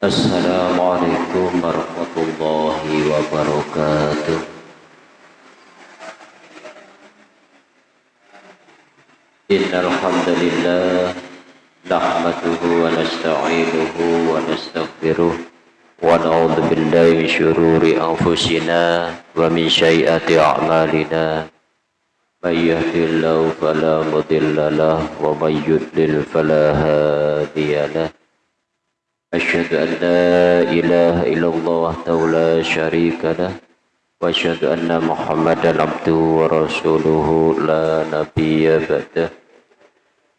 Assalamualaikum warahmatullahi wabarakatuh Innalhamdulillah. hamdalillah nahmaduhu wa nasta'inuhu wa nastaghfiruh wa na'udzu billahi min syururi anfusina wa min sayyiati a'malina may yahdihillahu wa may yudlil fala أشهد أن لا إله إلا الله وحده لا شريك له وأشهد أن محمدا عبده ورسوله لا نبي بعده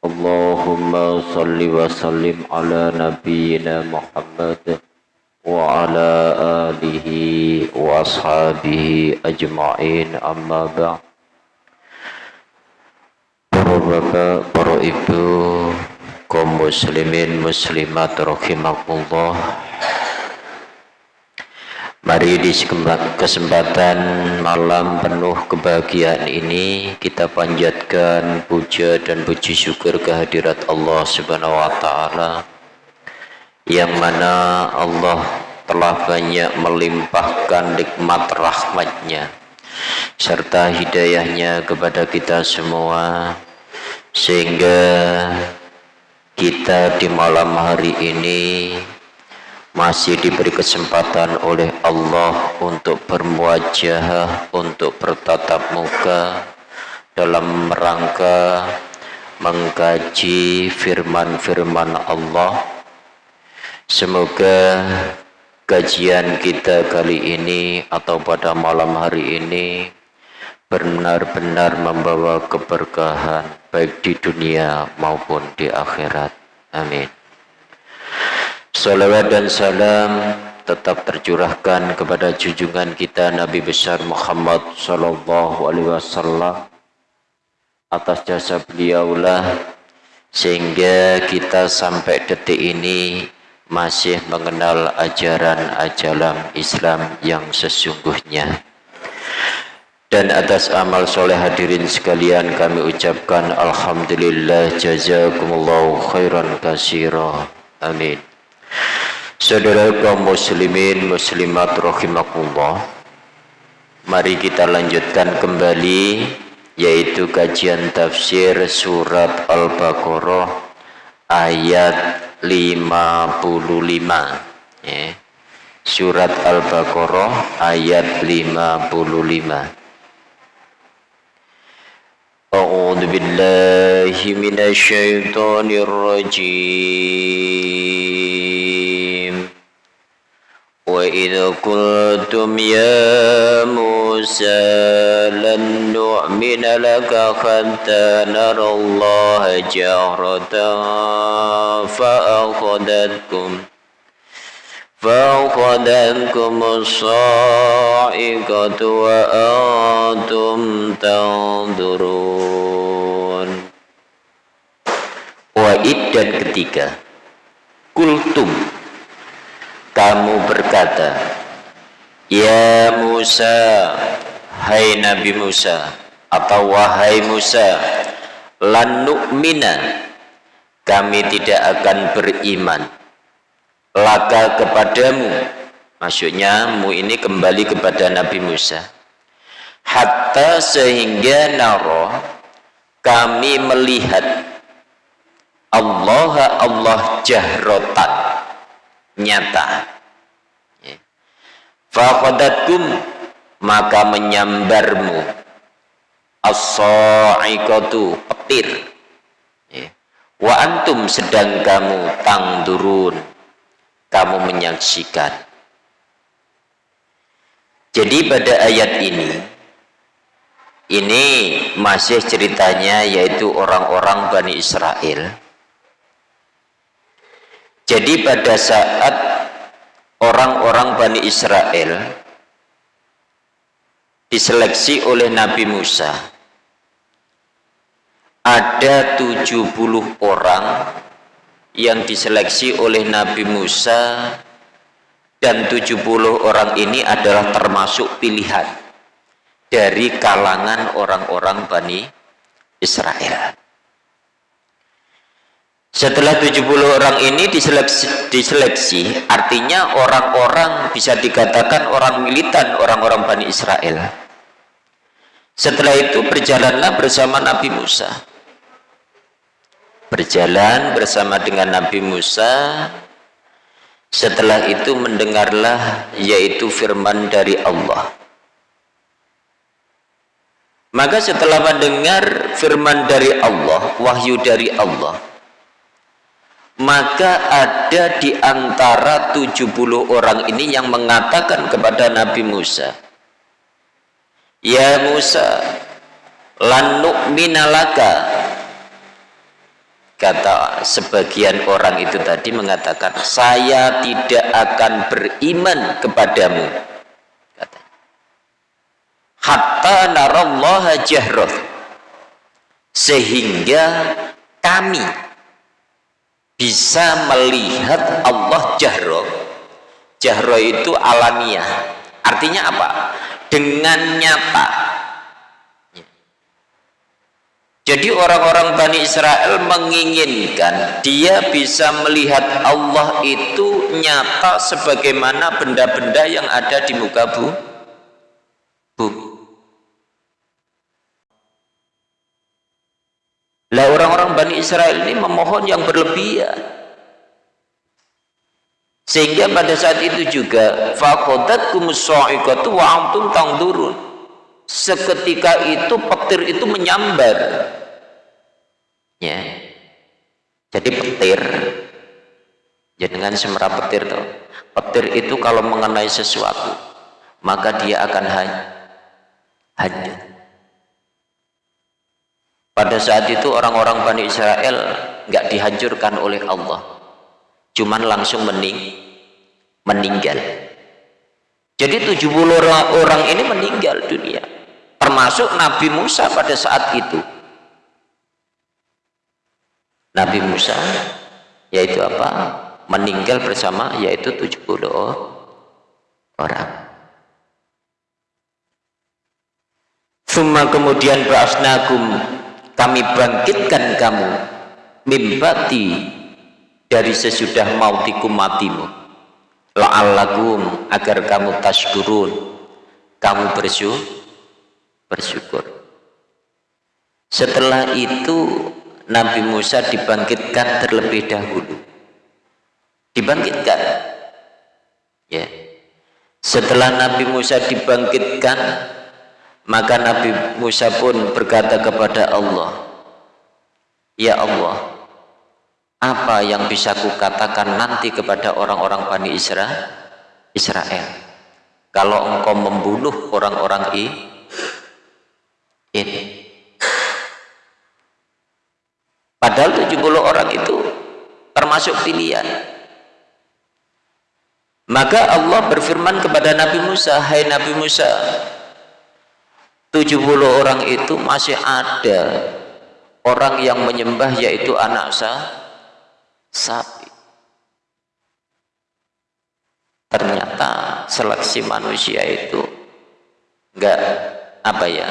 اللهم صل وسلم على نبينا محمد وعلى آله وأصحابه أجمعين أما بعد Para bapak, para ibu, kaum muslimin muslimat rahimakumullah. Mari di kesempatan malam penuh kebahagiaan ini kita panjatkan puja dan puji syukur kehadirat Allah Subhanahu wa taala yang mana Allah telah banyak melimpahkan nikmat rahmatnya serta hidayahnya kepada kita semua sehingga kita di malam hari ini masih diberi kesempatan oleh Allah untuk bermuajah, untuk bertatap muka dalam rangka mengkaji firman-firman Allah. Semoga kajian kita kali ini atau pada malam hari ini benar-benar membawa keberkahan baik di dunia maupun di akhirat. Amin. Salawat dan salam tetap tercurahkan kepada junjungan kita Nabi besar Muhammad sallallahu alaihi wasallam atas jasa beliaulah sehingga kita sampai detik ini masih mengenal ajaran ajaran Islam yang sesungguhnya dan atas amal soleh hadirin sekalian kami ucapkan Alhamdulillah jazakumullahu khairan kasira amin. Saudara kaum muslimin muslimat rahimakumullah mari kita lanjutkan kembali yaitu kajian tafsir surat Al-Baqarah ayat 55 ya. surat Al-Baqarah ayat 55 أعوذ بالله من الشيطان الرجيم. وإذ قلتم يا موسى لن نؤمن لك حتى نرى الله جهرة فأخذتكم فأخذتكم الصاعقة وأنتم تنظرون Wa'id dan ketiga Kultum Kamu berkata Ya Musa Hai Nabi Musa Atau wahai Musa Lan nu'mina Kami tidak akan beriman laka kepadamu. Maksudnya mu ini kembali kepada Nabi Musa. Hatta sehingga naro kami melihat Allah Allah jahrotan. Nyata. Ya. faqadatkum maka menyambarmu. As-sa'iqatu petir. Ya. wa antum sedang kamu tangdurun kamu menyaksikan. Jadi pada ayat ini, ini masih ceritanya yaitu orang-orang Bani Israel. Jadi pada saat orang-orang Bani Israel diseleksi oleh Nabi Musa, ada 70 orang yang diseleksi oleh Nabi Musa dan 70 orang ini adalah termasuk pilihan dari kalangan orang-orang Bani Israel. setelah 70 orang ini diseleksi, diseleksi artinya orang-orang bisa dikatakan orang militan orang-orang Bani Israel setelah itu berjalanlah bersama Nabi Musa berjalan bersama dengan Nabi Musa. Setelah itu mendengarlah yaitu firman dari Allah. Maka setelah mendengar firman dari Allah wahyu dari Allah maka ada di antara 70 orang ini yang mengatakan kepada Nabi Musa Ya Musa lan nu'minalaka kata sebagian orang itu tadi mengatakan saya tidak akan beriman kepadamu. Kata. Hatta narallaha jahrah sehingga kami bisa melihat Allah jahro jahro itu alamiah. Artinya apa? Dengan nyata jadi orang-orang Bani Israel menginginkan dia bisa melihat Allah itu nyata sebagaimana benda-benda yang ada di muka bu bumi Lah orang-orang Bani Israel ini memohon yang berlebihan. Sehingga pada saat itu juga faqadatkum sa'iqatu wa antum tangdurun. Seketika itu petir itu menyambar. Ya. Jadi petir ya dengan semera petir tuh. Petir itu kalau mengenai sesuatu maka dia akan hanyut pada saat itu orang-orang Bani Israel nggak dihancurkan oleh Allah. Cuman langsung mening meninggal. Jadi 70 orang, orang ini meninggal dunia. Termasuk Nabi Musa pada saat itu. Nabi Musa yaitu apa? Meninggal bersama yaitu 70 orang. Summa kemudian ba'asnakum kami bangkitkan kamu mimbati dari sesudah mautikum matimu la'allakum agar kamu tashkurun kamu bersyukur bersyukur. Setelah itu Nabi Musa dibangkitkan terlebih dahulu. Dibangkitkan. Ya. Setelah Nabi Musa dibangkitkan maka Nabi Musa pun berkata kepada Allah Ya Allah apa yang bisa kukatakan nanti kepada orang-orang Bani Israel Israel? Kalau engkau membunuh orang-orang ini. Padahal 70 orang itu termasuk pilihan. Maka Allah berfirman kepada Nabi Musa Hai Nabi Musa 70 orang itu masih ada orang yang menyembah yaitu anak sah, sapi. Ternyata seleksi manusia itu enggak apa ya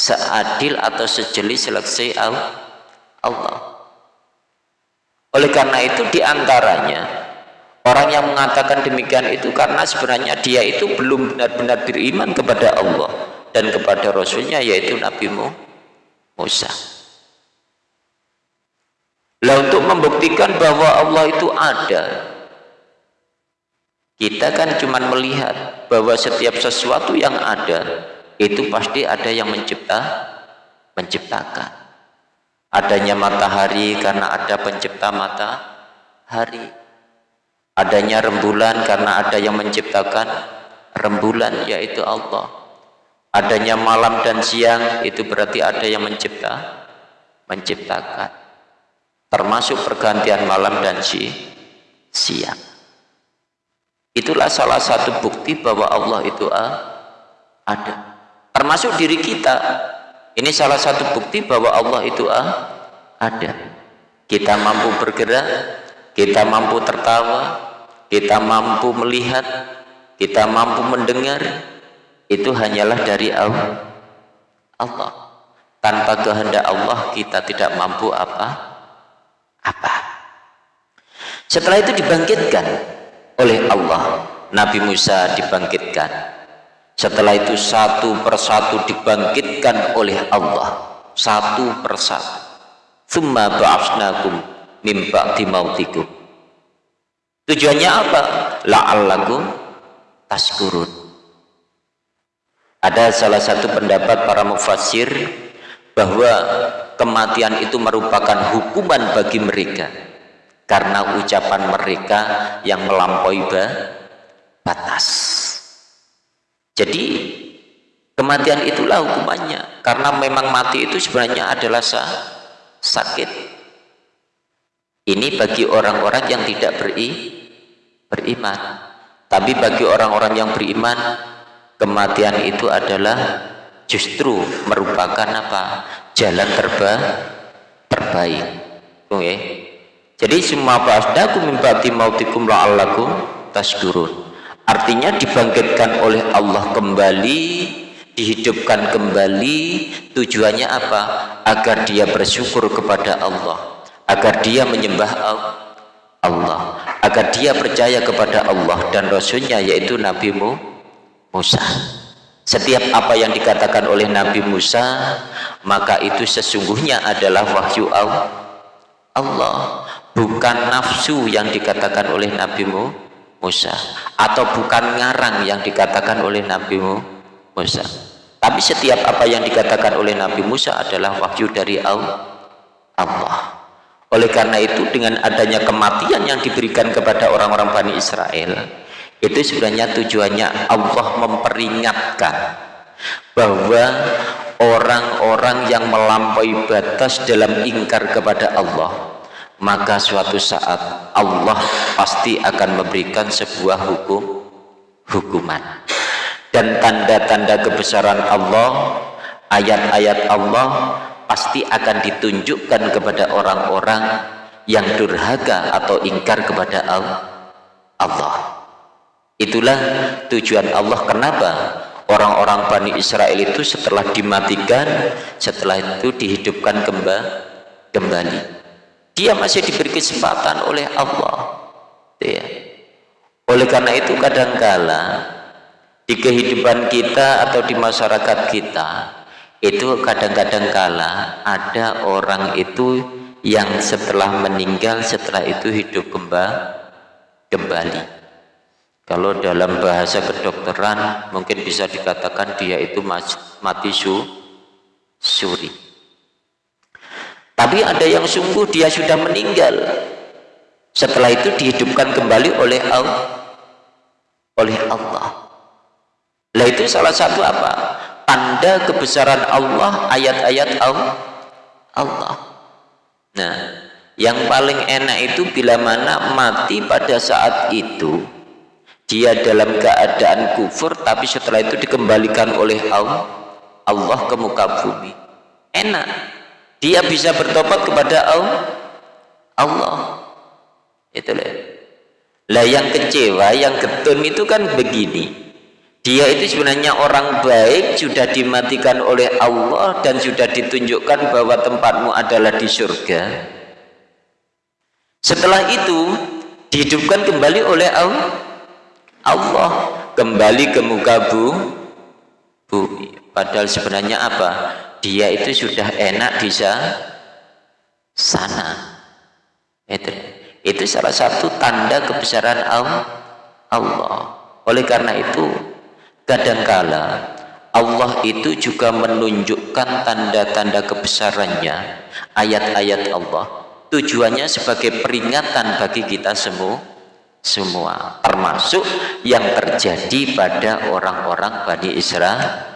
seadil atau sejeli seleksi Allah. Oleh karena itu di antaranya orang yang mengatakan demikian itu karena sebenarnya dia itu belum benar-benar beriman kepada Allah dan kepada Rasulnya yaitu Nabi Musa. Lah untuk membuktikan bahwa Allah itu ada kita kan cuma melihat bahwa setiap sesuatu yang ada itu pasti ada yang mencipta menciptakan. Adanya matahari karena ada pencipta matahari. Adanya rembulan karena ada yang menciptakan rembulan yaitu Allah. Adanya malam dan siang itu berarti ada yang mencipta menciptakan. Termasuk pergantian malam dan si, siang. Itulah salah satu bukti bahwa Allah itu ada termasuk diri kita. Ini salah satu bukti bahwa Allah itu ada. Kita mampu bergerak kita mampu tertawa kita mampu melihat kita mampu mendengar itu hanyalah dari Allah. Tanpa kehendak Allah kita tidak mampu apa apa. Setelah itu dibangkitkan oleh Allah. Nabi Musa dibangkitkan setelah itu satu persatu dibangkitkan oleh Allah. Satu persatu. Thumma ba'asnakum min ba'di mautikum. Tujuannya apa? La'allakum taskurun ada salah satu pendapat para mufassir bahwa kematian itu merupakan hukuman bagi mereka karena ucapan mereka yang melampaui batas jadi kematian itulah hukumannya. Karena memang mati itu sebenarnya adalah sakit. Ini bagi orang-orang yang tidak beri, beriman. Tapi bagi orang-orang yang beriman kematian itu adalah justru merupakan apa? Jalan terba terbaik. Oke. Okay. jadi semua ba'asdakum min ba'di mautikum la'allakum tasdurun artinya dibangkitkan oleh Allah kembali dihidupkan kembali. Tujuannya apa? Agar dia bersyukur kepada Allah. Agar dia menyembah Allah. Agar dia percaya kepada Allah dan Rasulnya yaitu Nabi Musa. Setiap apa yang dikatakan oleh Nabi Musa maka itu sesungguhnya adalah wahyu Allah. Bukan nafsu yang dikatakan oleh Nabi Musa. Atau bukan ngarang yang dikatakan oleh Nabi Musa. Tapi setiap apa yang dikatakan oleh Nabi Musa adalah wahyu dari Allah. Oleh karena itu dengan adanya kematian yang diberikan kepada orang-orang Bani Israel itu sebenarnya tujuannya Allah memperingatkan bahwa orang-orang yang melampaui batas dalam ingkar kepada Allah maka suatu saat Allah pasti akan memberikan sebuah hukum hukuman. Dan tanda-tanda kebesaran Allah ayat-ayat Allah pasti akan ditunjukkan kepada orang-orang yang durhaka atau ingkar kepada Allah. Itulah tujuan Allah kenapa orang-orang Bani Israel itu setelah dimatikan setelah itu dihidupkan kembali dia masih diberi kesempatan oleh Allah. Ya. oleh karena itu kadangkala di kehidupan kita atau di masyarakat kita itu kadang-kadang kala ada orang itu yang setelah meninggal setelah itu hidup kembali. Kalau dalam bahasa kedokteran mungkin bisa dikatakan dia itu mati su, suri tapi ada yang sungguh dia sudah meninggal. Setelah itu dihidupkan kembali oleh Allah oleh Allah. Lah itu salah satu apa? Tanda kebesaran Allah ayat-ayat Allah. Nah yang paling enak itu bila mana mati pada saat itu dia dalam keadaan kufur tapi setelah itu dikembalikan oleh Allah Allah ke muka bumi. Enak dia bisa bertobat kepada Allah. Itu lah yang kecewa yang ketun itu kan begini. Dia itu sebenarnya orang baik sudah dimatikan oleh Allah dan sudah ditunjukkan bahwa tempatmu adalah di surga. Setelah itu dihidupkan kembali oleh Allah. Kembali ke muka bumi. Padahal sebenarnya apa dia itu sudah enak di sana. Itu itu salah satu tanda kebesaran Allah. Oleh karena itu kadangkala Allah itu juga menunjukkan tanda-tanda kebesarannya ayat-ayat Allah. Tujuannya sebagai peringatan bagi kita semua semua. Termasuk yang terjadi pada orang-orang Bani Israel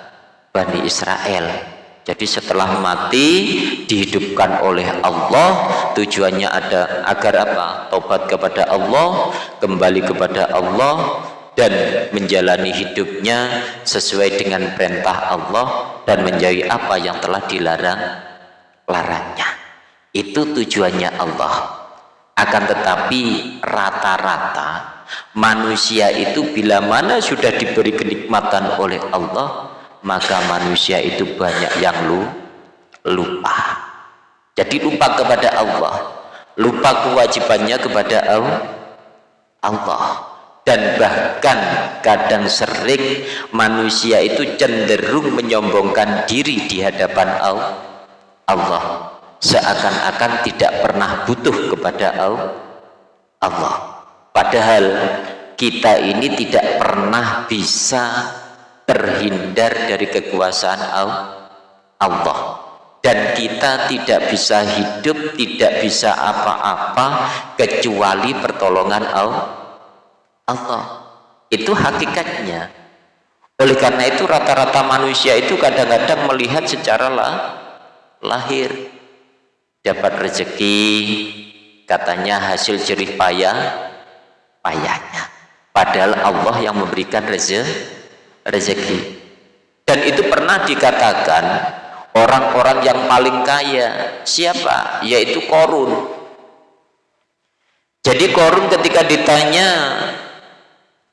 Bani Israel jadi setelah mati dihidupkan oleh Allah tujuannya ada agar apa? Tobat kepada Allah kembali kepada Allah dan menjalani hidupnya sesuai dengan perintah Allah dan menjauhi apa yang telah dilarang larangnya. Itu tujuannya Allah. Akan tetapi rata-rata manusia itu bila mana sudah diberi kenikmatan oleh Allah maka manusia itu banyak yang lu lupa. Jadi lupa kepada Allah. Lupa kewajibannya kepada Allah. Dan bahkan kadang sering manusia itu cenderung menyombongkan diri di hadapan Allah. Seakan-akan tidak pernah butuh kepada Allah. Padahal kita ini tidak pernah bisa terhindar dari kekuasaan Allah. Dan kita tidak bisa hidup tidak bisa apa-apa kecuali pertolongan Allah. Itu hakikatnya. Oleh karena itu rata-rata manusia itu kadang-kadang melihat secara lah, lahir. Dapat rezeki katanya hasil jerih payah payahnya. Padahal Allah yang memberikan rezeki dan itu pernah dikatakan orang-orang yang paling kaya siapa? Yaitu korun. Jadi korun ketika ditanya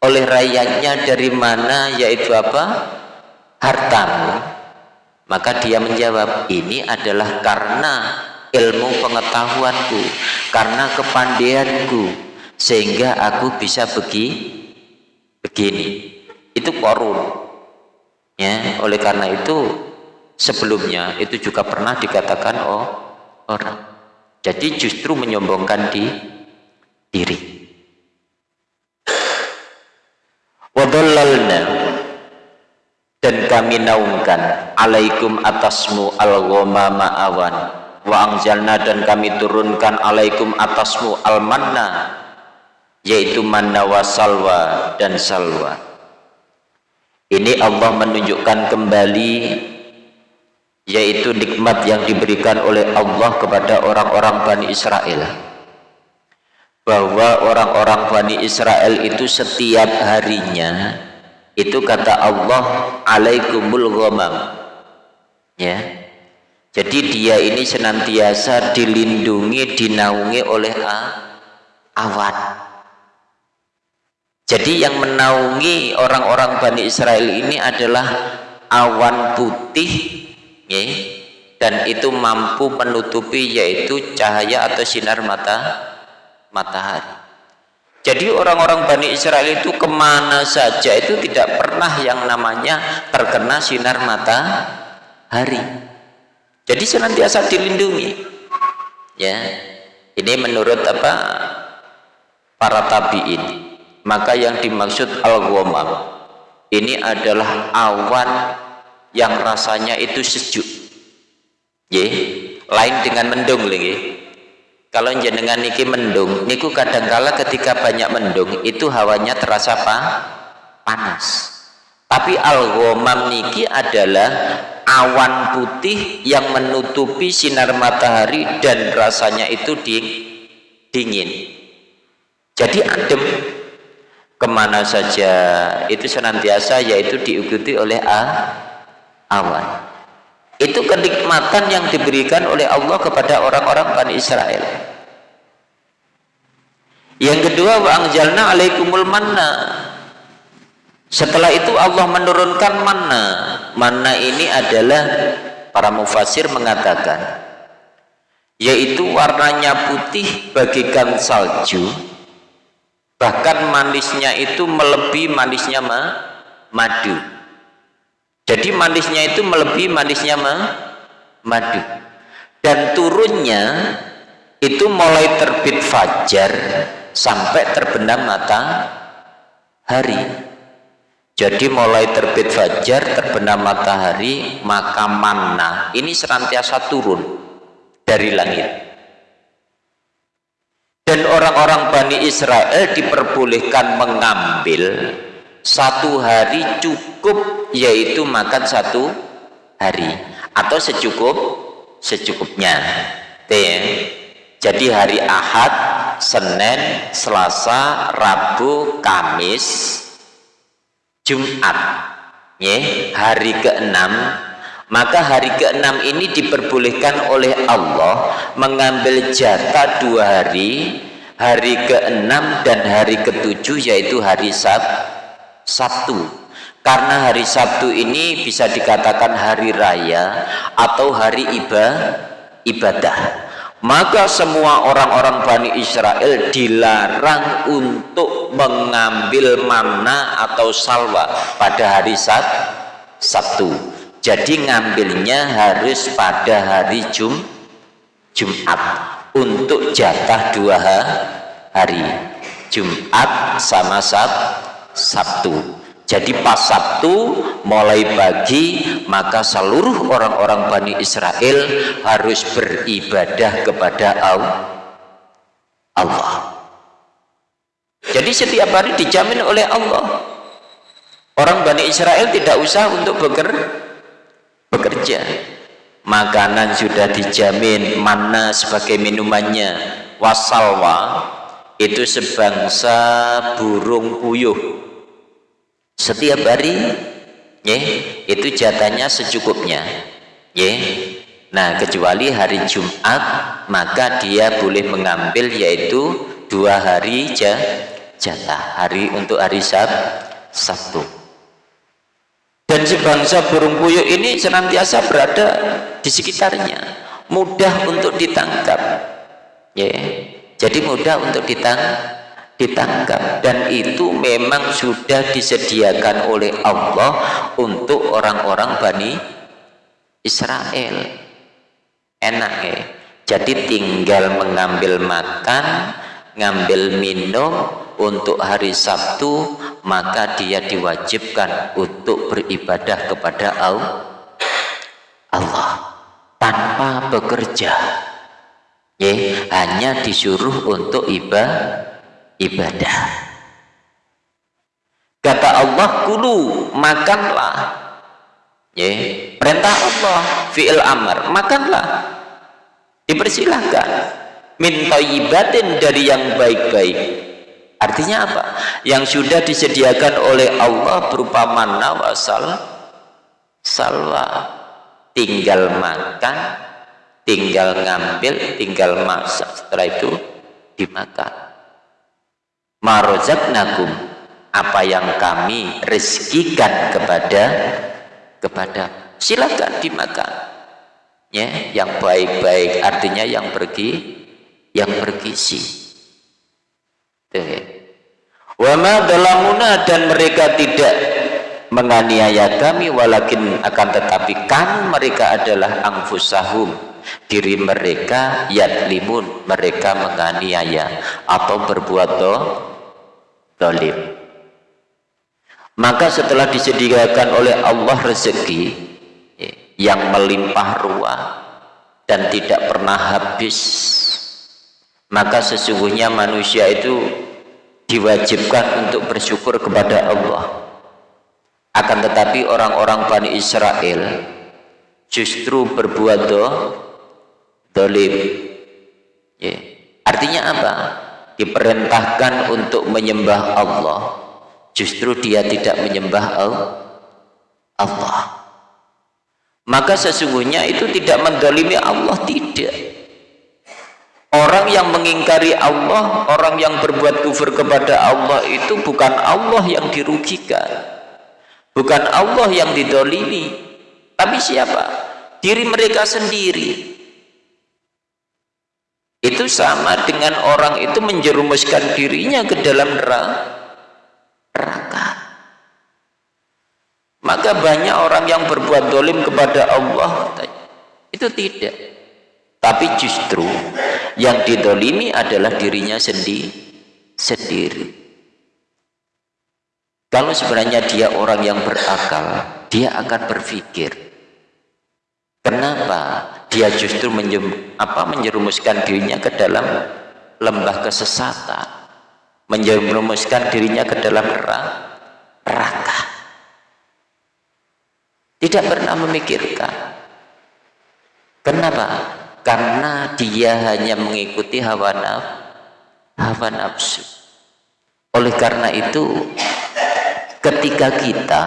oleh rakyatnya dari mana yaitu apa? Hartamu. Maka dia menjawab ini adalah karena ilmu pengetahuanku karena kepandaianku sehingga aku bisa begini begini itu korun. Ya oleh karena itu sebelumnya itu juga pernah dikatakan oh orang. Jadi justru menyombongkan di diri. Wadallalna. Dan kami naungkan alaikum atasmu al-ghamama awan wa dan kami turunkan alaikum atasmu al-manna. Yaitu manna wa salwa dan salwa ini Allah menunjukkan kembali yaitu nikmat yang diberikan oleh Allah kepada orang-orang Bani Israel. Bahwa orang-orang Bani Israel itu setiap harinya itu kata Allah alaikumul ghamam. Ya. Jadi dia ini senantiasa dilindungi dinaungi oleh awan jadi yang menaungi orang-orang Bani Israel ini adalah awan putih ya, dan itu mampu menutupi yaitu cahaya atau sinar mata matahari. Jadi orang-orang Bani Israel itu ke mana saja itu tidak pernah yang namanya terkena sinar matahari. Jadi senantiasa dilindungi ya. Ini menurut apa para tabiin maka yang dimaksud al-ghamam ini adalah awan yang rasanya itu sejuk. Ye lain dengan mendung lagi. Kalau jenengan niki mendung niku kadangkala ketika banyak mendung itu hawanya terasa apa panas. Tapi al-ghamam niki adalah awan putih yang menutupi sinar matahari dan rasanya itu dingin. Jadi adem ke mana saja itu senantiasa yaitu diikuti oleh awan. Itu kenikmatan yang diberikan oleh Allah kepada orang-orang Bani Israel. Yang kedua wa angjalna alaikumul manna. Setelah itu Allah menurunkan manna. Manna ini adalah para mufasir mengatakan yaitu warnanya putih bagikan salju bahkan manisnya itu melebihi manisnya ma madu. Jadi manisnya itu melebihi manisnya madu. Dan turunnya itu mulai terbit fajar sampai terbenam matahari. Jadi mulai terbit fajar terbenam matahari maka mana ini senantiasa turun dari langit dan orang-orang Bani Israel diperbolehkan mengambil satu hari cukup yaitu makan satu hari. Atau secukup secukupnya. Jadi hari Ahad Senin Selasa Rabu Kamis Jumat. Hari keenam maka hari keenam ini diperbolehkan oleh Allah mengambil jatah dua hari hari keenam dan hari ketujuh yaitu hari Sabtu Sabtu. Karena hari Sabtu ini bisa dikatakan hari raya atau hari iba, ibadah. Maka semua orang-orang Bani Israel dilarang untuk mengambil mana atau salwa pada hari Sab Sabtu jadi ngambilnya harus pada hari Jum Jumat untuk jatah dua hari Jumat sama Sab Sabtu jadi pas Sabtu mulai pagi maka seluruh orang-orang Bani Israel harus beribadah kepada Allah. Jadi setiap hari dijamin oleh Allah. Orang Bani Israel tidak usah untuk bekerja. Makanan sudah dijamin, mana sebagai minumannya, wasalwa itu sebangsa burung puyuh setiap hari ya, itu jatahnya secukupnya ya. nah kecuali hari Jumat maka dia boleh mengambil yaitu dua hari jatah. Hari untuk hari Sab Sabtu dan sebangsa burung puyuh ini senantiasa berada di sekitarnya. Mudah untuk ditangkap. Ya. Jadi mudah untuk ditangkap ditangkap. Dan itu memang sudah disediakan oleh Allah untuk orang-orang Bani Israel. Enak ya. Jadi tinggal mengambil makan ngambil minum untuk hari Sabtu maka dia diwajibkan untuk beribadah kepada Allah tanpa bekerja. Ya hanya disuruh untuk ibadah ibadah. Kata Allah kulu makanlah. Ya perintah Allah fi'il amar makanlah. Dipersilahkan. Min ibadah dari yang baik-baik artinya apa? Yang sudah disediakan oleh Allah berupa mana wasal salwa. Tinggal makan tinggal ngambil tinggal masak. Setelah itu dimakan. Marozaknakum apa yang kami rezekikan kepada kepada. Silakan dimakan. Ya yang baik-baik. Artinya yang pergi yang bergizi wama dan mereka tidak menganiaya kami walakin akan tetapi kan mereka adalah angfusahum diri mereka yadlimun mereka menganiaya atau berbuat doh dolim. Maka setelah disediakan oleh Allah rezeki ya, yang melimpah ruah dan tidak pernah habis maka sesungguhnya manusia itu diwajibkan untuk bersyukur kepada Allah. Akan tetapi orang-orang Bani Israel justru berbuat do, dolim. Ya. artinya apa? diperintahkan untuk menyembah Allah. Justru dia tidak menyembah Allah. Maka sesungguhnya itu tidak mendolimi Allah tidak orang yang mengingkari Allah orang yang berbuat kufur kepada Allah itu bukan Allah yang dirugikan. Bukan Allah yang didolimi. Tapi siapa? diri mereka sendiri. Itu sama dengan orang itu menjerumuskan dirinya ke dalam neraka. Maka banyak orang yang berbuat dolim kepada Allah. Itu tidak tapi justru yang didolimi adalah dirinya sendiri sendiri. Kalau sebenarnya dia orang yang berakal dia akan berpikir kenapa dia justru menjem, apa, menjerumuskan dirinya ke dalam lembah kesesatan? Menjerumuskan dirinya ke dalam neraka tidak pernah memikirkan. Kenapa? Karena dia hanya mengikuti hawa nafsu hawa nafsu. Oleh karena itu ketika kita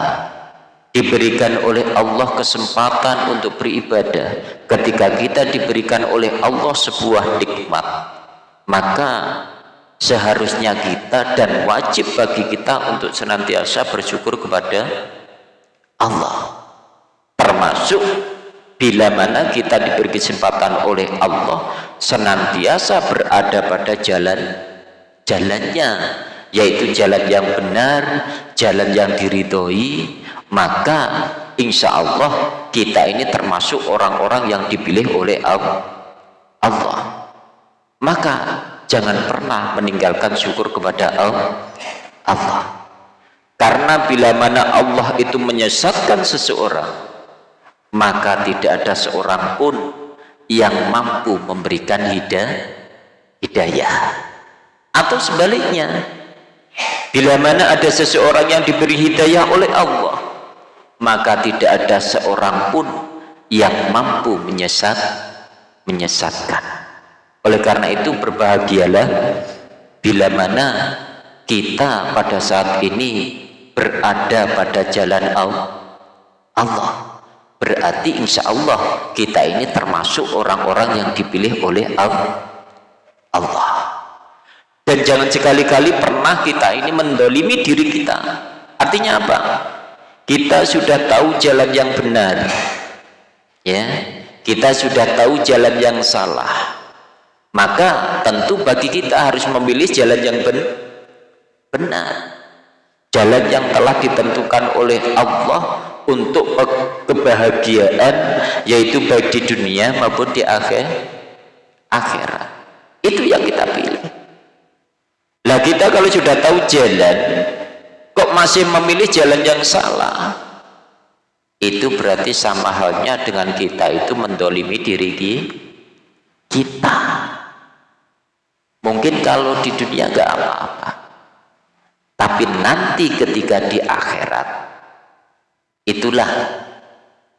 diberikan oleh Allah kesempatan untuk beribadah ketika kita diberikan oleh Allah sebuah nikmat maka seharusnya kita dan wajib bagi kita untuk senantiasa bersyukur kepada Allah. Termasuk bila mana kita diberi kesempatan oleh Allah senantiasa berada pada jalan jalannya yaitu jalan yang benar jalan yang diridhoi maka insya Allah kita ini termasuk orang-orang yang dipilih oleh Allah. Maka jangan pernah meninggalkan syukur kepada Allah. Karena bila mana Allah itu menyesatkan seseorang maka tidak ada seorang pun yang mampu memberikan hidayah. Atau sebaliknya bila mana ada seseorang yang diberi hidayah oleh Allah maka tidak ada seorang pun yang mampu menyesat menyesatkan. Oleh karena itu berbahagialah bila mana kita pada saat ini berada pada jalan Allah berarti insya Allah kita ini termasuk orang-orang yang dipilih oleh Allah. Dan jangan sekali-kali pernah kita ini mendolimi diri kita. Artinya apa? Kita sudah tahu jalan yang benar. Ya kita sudah tahu jalan yang salah. Maka tentu bagi kita harus memilih jalan yang ben benar. Jalan yang telah ditentukan oleh Allah untuk kebahagiaan yaitu baik di dunia maupun di akhir akhirat. Itu yang kita pilih. Lah kita kalau sudah tahu jalan kok masih memilih jalan yang salah? Itu berarti sama halnya dengan kita itu mendolimi diri kita. Mungkin kalau di dunia nggak apa-apa. Tapi nanti ketika di akhirat itulah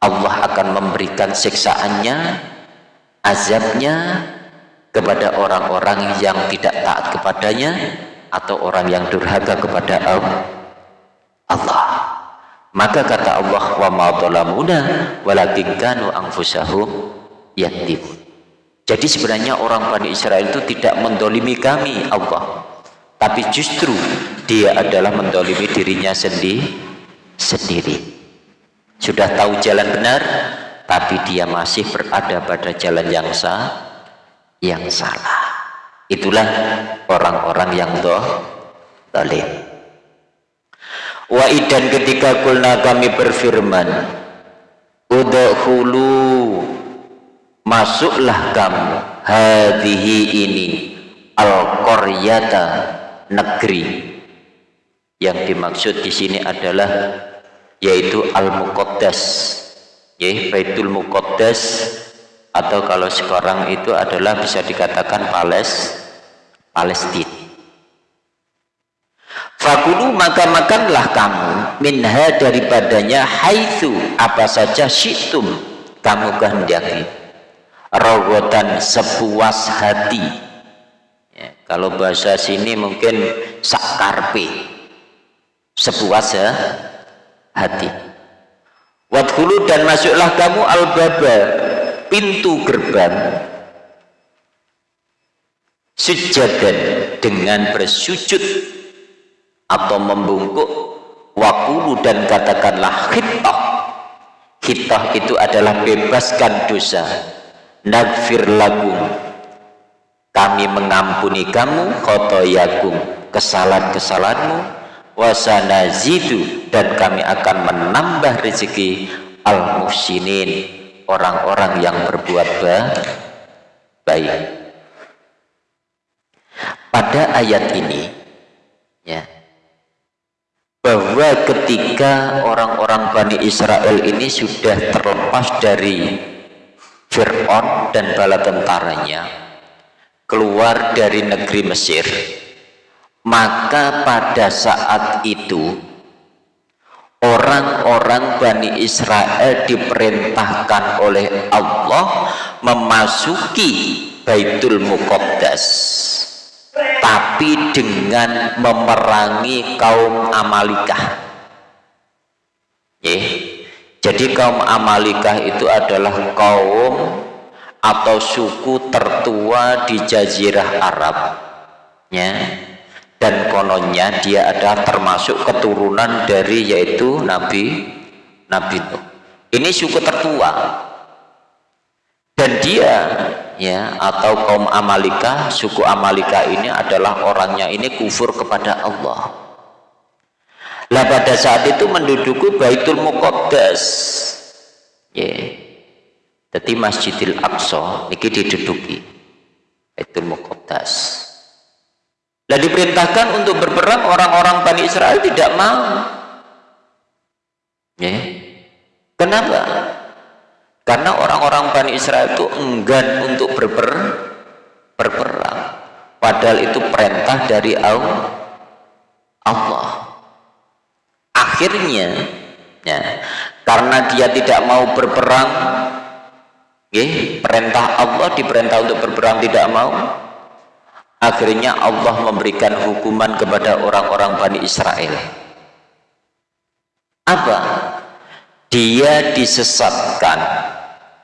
Allah akan memberikan siksaannya azabnya kepada orang-orang yang tidak taat kepadanya atau orang yang durhaka kepada Allah. Maka kata Allah wa ma walakin kanu anfusahum jadi sebenarnya orang Bani Israel itu tidak mendolimi kami Allah. Tapi justru dia adalah mendolimi dirinya sendiri sendiri sudah tahu jalan benar tapi dia masih berada pada jalan yang sah yang salah. Itulah orang-orang yang doh dolim. Wa idan ketika kulna kami berfirman udhulu masuklah kamu hadihi ini al-qaryata negeri. Yang dimaksud di sini adalah yaitu Al-Muqaddas. Ya Baitul Muqaddas. Atau kalau sekarang itu adalah bisa dikatakan Pales Palestina Fakulu maka makanlah kamu minha daripadanya haitsu apa saja syitum kamu kehendaki. Rogotan sepuas hati. Ya, kalau bahasa sini mungkin sakarpe sepuas ya hati. Wadhulu dan masuklah kamu al-baba pintu gerbang. Sujadan dengan bersujud atau membungkuk wakulu dan katakanlah khitah. Khitah itu adalah bebaskan dosa. Nagfir lakum kami mengampuni kamu khotoyakum kesalahan-kesalahanmu wasanazidu dan kami akan menambah rezeki al-muhsinin orang-orang yang berbuat baik. Pada ayat ini ya bahwa ketika orang-orang Bani Israel ini sudah terlepas dari Fir'aun dan bala tentaranya keluar dari negeri Mesir maka pada saat itu orang-orang Bani Israel diperintahkan oleh Allah memasuki Baitul Muqaddas tapi dengan memerangi kaum Amalikah. Yeah. jadi kaum Amalikah itu adalah kaum atau suku tertua di Jazirah Arab. Ya dan kononnya dia ada termasuk keturunan dari yaitu Nabi Nabi Nuh. Ini suku tertua. Dan dia ya atau kaum Amalika suku Amalika ini adalah orangnya ini kufur kepada Allah. Lah pada saat itu menduduki Baitul Muqaddas. Ya. Jadi Masjidil Aqsa ini diduduki Baitul Muqaddas lah diperintahkan untuk berperang orang-orang Bani Israel tidak mau. Ya. Kenapa? Karena orang-orang Bani Israel itu enggan untuk berper berperang. Padahal itu perintah dari Allah. Akhirnya ya, karena dia tidak mau berperang ya, perintah Allah diperintah untuk berperang tidak mau akhirnya Allah memberikan hukuman kepada orang-orang Bani Israel. Apa? dia disesatkan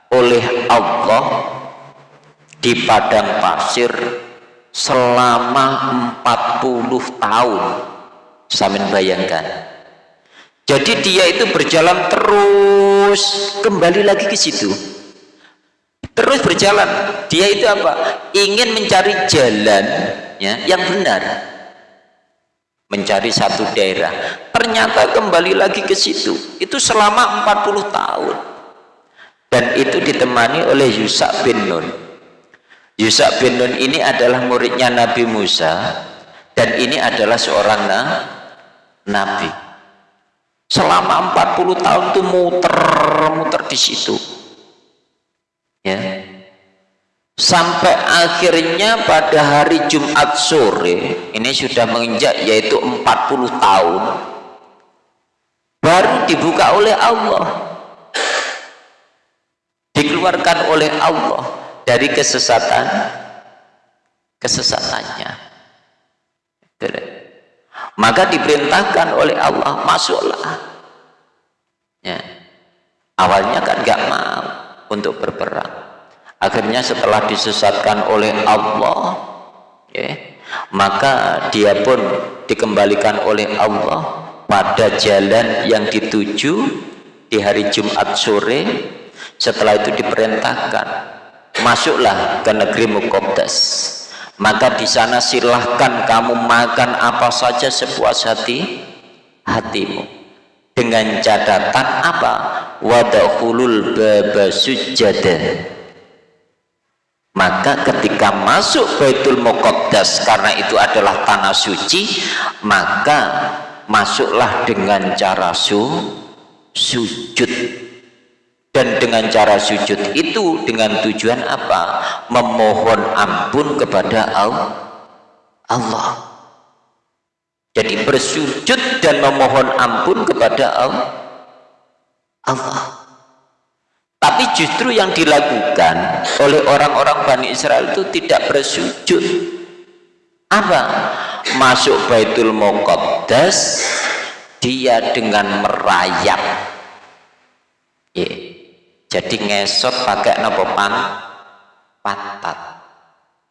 oleh Allah di padang pasir selama 40 tahun. Samin bayangkan. Jadi dia itu berjalan terus kembali lagi ke situ terus berjalan. Dia itu apa? Ingin mencari jalan ya yang benar. Mencari satu daerah. Ternyata kembali lagi ke situ. Itu selama 40 tahun. Dan itu ditemani oleh Yusa bin Nun. Yusa bin Nun ini adalah muridnya Nabi Musa. Dan ini adalah seorang na Nabi. Selama 40 tahun itu muter-muter di situ ya. Sampai akhirnya pada hari Jumat sore ini sudah menginjak yaitu 40 tahun baru dibuka oleh Allah. Dikeluarkan oleh Allah dari kesesatan kesesatannya. Maka diperintahkan oleh Allah masuklah. Ya. Awalnya kan gak mau untuk berperang. Akhirnya setelah disesatkan oleh Allah ya, maka dia pun dikembalikan oleh Allah pada jalan yang dituju di hari Jumat sore. Setelah itu diperintahkan masuklah ke negeri Muqaddas. Maka di sana silahkan kamu makan apa saja sepuas hati hatimu dengan catatan apa? Wadakhulul baba sujada. Maka ketika masuk Baitul Muqaddas karena itu adalah tanah suci maka masuklah dengan cara su sujud. Dan dengan cara sujud itu dengan tujuan apa? Memohon ampun kepada Allah jadi bersujud dan memohon ampun kepada Allah. Tapi justru yang dilakukan oleh orang-orang Bani Israel itu tidak bersujud. Apa? Masuk Baitul Muqaddas dia dengan merayap. Yeah jadi ngesot pakai nopo pan? Patat.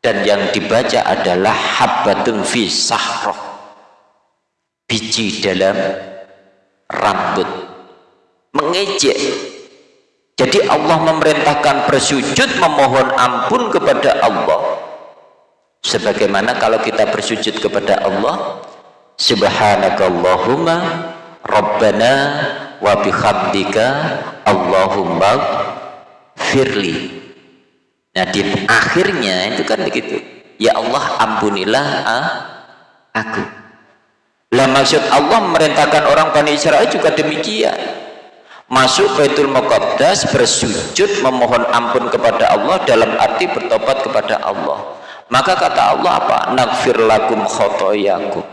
Dan yang dibaca adalah habbatun fi sahroh biji dalam rambut. Mengejek. Jadi Allah memerintahkan bersujud memohon ampun kepada Allah. Sebagaimana kalau kita bersujud kepada Allah subhanakallahumma rabbana wa bihamdika Allahumma firli nah di akhirnya itu kan begitu. Ya Allah ampunilah ah, aku lah maksud Allah memerintahkan orang Bani Israel juga demikian. Masuk Baitul Muqaddas bersujud memohon ampun kepada Allah dalam arti bertobat kepada Allah. Maka kata Allah apa? Nagfir lakum khotoyakum.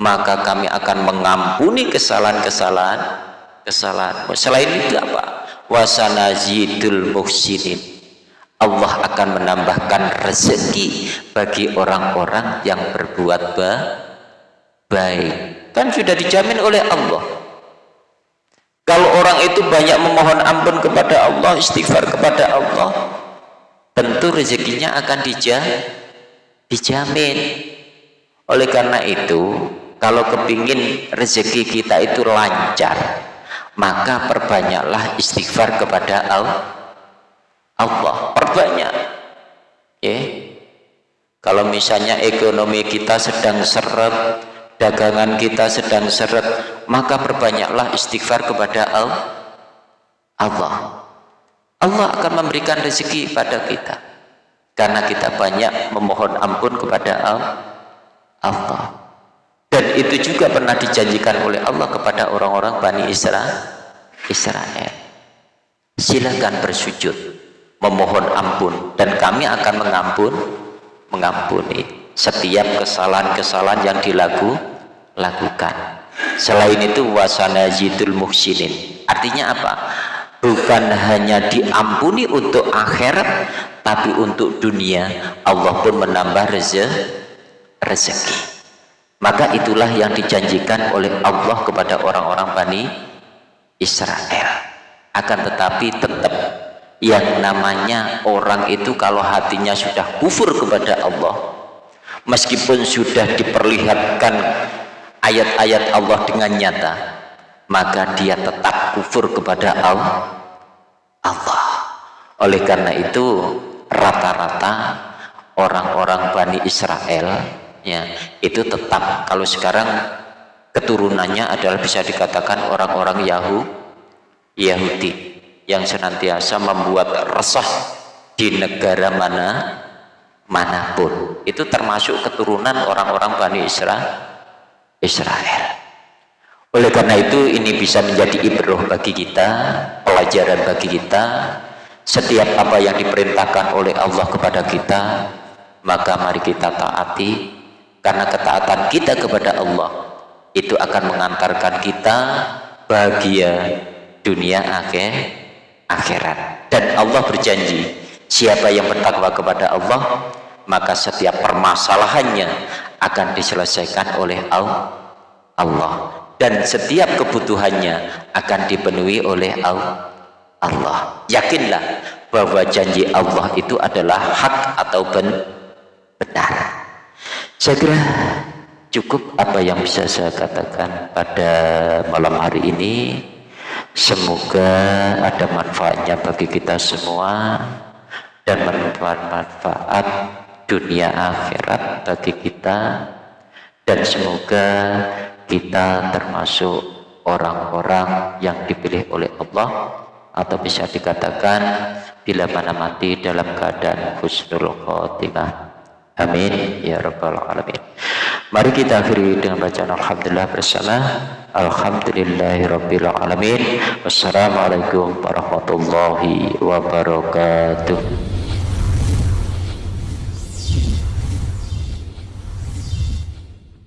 Maka kami akan mengampuni kesalahan-kesalahan kesalahan. Selain itu apa? Wasanazidul muhsinin. Allah akan menambahkan rezeki bagi orang-orang yang berbuat ba baik. Kan sudah dijamin oleh Allah. Kalau orang itu banyak memohon ampun kepada Allah istighfar kepada Allah tentu rezekinya akan dija dijamin. Oleh karena itu kalau kepingin rezeki kita itu lancar maka perbanyaklah istighfar kepada Allah. Perbanyak. Ya kalau misalnya ekonomi kita sedang seret dagangan kita sedang seret maka perbanyaklah istighfar kepada Allah. Allah akan memberikan rezeki pada kita. Karena kita banyak memohon ampun kepada Allah. Dan itu juga pernah dijanjikan oleh Allah kepada orang-orang Bani Israel Israel. Silakan bersujud memohon ampun. Dan kami akan mengampun mengampuni setiap kesalahan-kesalahan yang dilaku lakukan. Selain itu wasana jidul muhsinin. Artinya apa? Bukan hanya diampuni untuk akhirat tapi untuk dunia. Allah pun menambah rezeki. Maka itulah yang dijanjikan oleh Allah kepada orang-orang Bani Israel. Akan tetapi tetap yang namanya orang itu kalau hatinya sudah kufur kepada Allah meskipun sudah diperlihatkan ayat-ayat Allah dengan nyata maka dia tetap kufur kepada Allah. Oleh karena itu rata-rata orang-orang Bani Israel ya itu tetap kalau sekarang keturunannya adalah bisa dikatakan orang-orang Yahudi Yahudi yang senantiasa membuat resah di negara mana mana pun itu termasuk keturunan orang-orang Bani Israel Israel oleh karena itu ini bisa menjadi ibroh bagi kita, pelajaran bagi kita. Setiap apa yang diperintahkan oleh Allah kepada kita, maka mari kita taati. Karena ketaatan kita kepada Allah itu akan mengantarkan kita bahagia dunia akhir akhirat. Dan Allah berjanji, siapa yang bertakwa kepada Allah, maka setiap permasalahannya akan diselesaikan oleh Allah. Dan setiap kebutuhannya akan dipenuhi oleh Allah. Yakinlah bahwa janji Allah itu adalah hak atau benar. Saya kira cukup apa yang bisa saya katakan pada malam hari ini. Semoga ada manfaatnya bagi kita semua dan bermanfaat dunia akhirat bagi kita. Dan semoga kita termasuk orang-orang yang dipilih oleh Allah. Atau bisa dikatakan bila mana mati dalam keadaan husnul khotimah. Amin. Ya rabbal alamin. Mari kita akhiri dengan bacaan alhamdulillah bersama. Alhamdulillahirabbil alamin. Wassalamualaikum warahmatullahi wabarakatuh